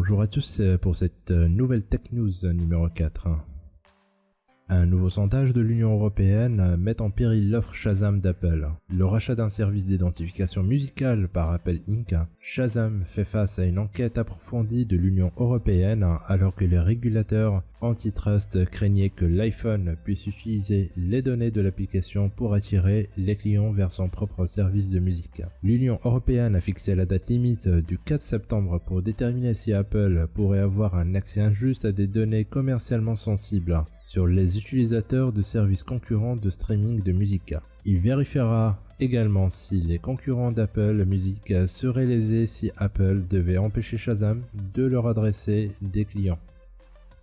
Bonjour à tous pour cette nouvelle Tech News numéro 4. Un nouveau sondage de l'Union Européenne met en péril l'offre Shazam d'Apple. Le rachat d'un service d'identification musicale par Apple Inc., Shazam fait face à une enquête approfondie de l'Union Européenne alors que les régulateurs antitrust craignaient que l'iPhone puisse utiliser les données de l'application pour attirer les clients vers son propre service de musique. L'Union Européenne a fixé la date limite du 4 septembre pour déterminer si Apple pourrait avoir un accès injuste à des données commercialement sensibles sur les utilisateurs de services concurrents de streaming de musique. Il vérifiera également si les concurrents d'Apple Music seraient lésés si Apple devait empêcher Shazam de leur adresser des clients.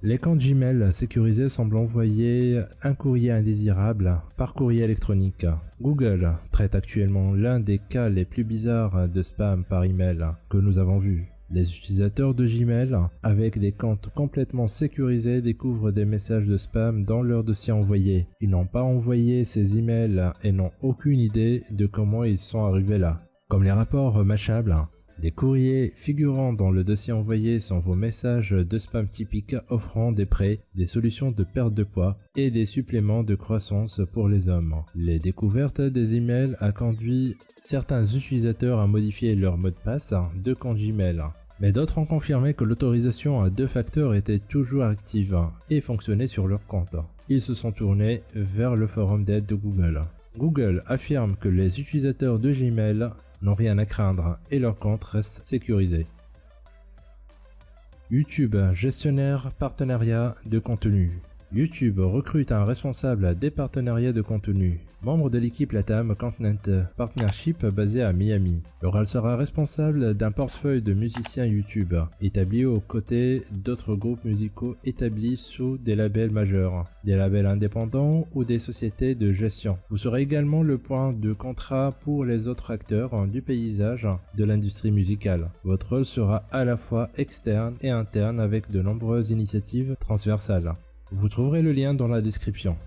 Les comptes Gmail sécurisés semblent envoyer un courrier indésirable par courrier électronique. Google traite actuellement l'un des cas les plus bizarres de spam par email que nous avons vu. Les utilisateurs de Gmail avec des comptes complètement sécurisés découvrent des messages de spam dans leur dossier envoyé. Ils n'ont pas envoyé ces emails et n'ont aucune idée de comment ils sont arrivés là. Comme les rapports Mashable, les courriers figurant dans le dossier envoyé sont vos messages de spam typiques offrant des prêts, des solutions de perte de poids et des suppléments de croissance pour les hommes. Les découvertes des emails a conduit certains utilisateurs à modifier leur mot de passe de compte Gmail. Mais d'autres ont confirmé que l'autorisation à deux facteurs était toujours active et fonctionnait sur leur compte. Ils se sont tournés vers le forum d'aide de Google. Google affirme que les utilisateurs de Gmail n'ont rien à craindre et leur compte reste sécurisé. YouTube, gestionnaire partenariat de contenu. YouTube recrute un responsable des partenariats de contenu, membre de l'équipe Latam Content Partnership basée à Miami. Rôle sera responsable d'un portefeuille de musiciens YouTube, établi aux côtés d'autres groupes musicaux établis sous des labels majeurs, des labels indépendants ou des sociétés de gestion. Vous serez également le point de contrat pour les autres acteurs du paysage de l'industrie musicale. Votre rôle sera à la fois externe et interne avec de nombreuses initiatives transversales. Vous trouverez le lien dans la description.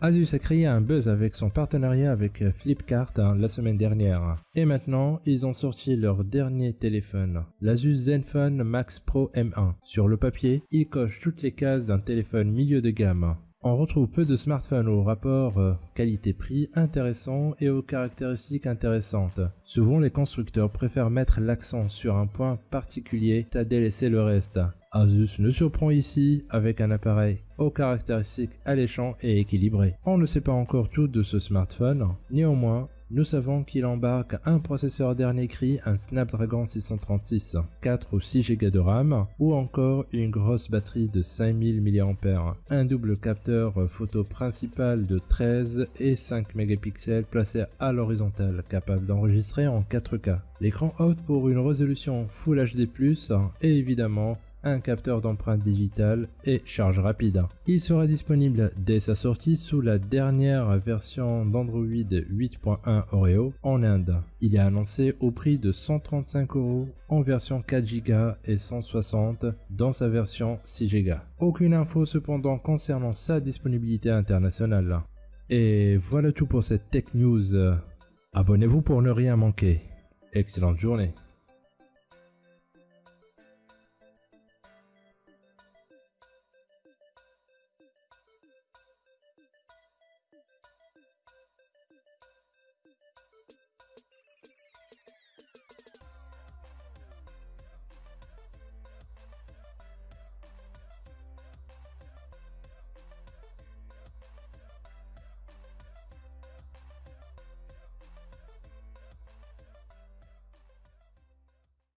Asus a créé un buzz avec son partenariat avec Flipkart hein, la semaine dernière. Et maintenant, ils ont sorti leur dernier téléphone, l'Asus Zenfone Max Pro M1. Sur le papier, il coche toutes les cases d'un téléphone milieu de gamme. On retrouve peu de smartphones au rapport euh, qualité-prix intéressant et aux caractéristiques intéressantes. Souvent, les constructeurs préfèrent mettre l'accent sur un point particulier à délaisser le reste. Asus nous surprend ici avec un appareil aux caractéristiques alléchants et équilibrées. On ne sait pas encore tout de ce smartphone, néanmoins nous savons qu'il embarque un processeur dernier cri, un Snapdragon 636, 4 ou 6 Go de RAM ou encore une grosse batterie de 5000 mAh, un double capteur photo principal de 13 et 5 mégapixels placé à l'horizontale capable d'enregistrer en 4K, l'écran haute pour une résolution Full HD+, et évidemment un capteur d'empreinte digitale et charge rapide. Il sera disponible dès sa sortie sous la dernière version d'Android 8.1 Oreo en Inde. Il est annoncé au prix de 135 euros en version 4 Go et 160 dans sa version 6 Go. Aucune info cependant concernant sa disponibilité internationale. Et voilà tout pour cette Tech News. Abonnez-vous pour ne rien manquer. Excellente journée.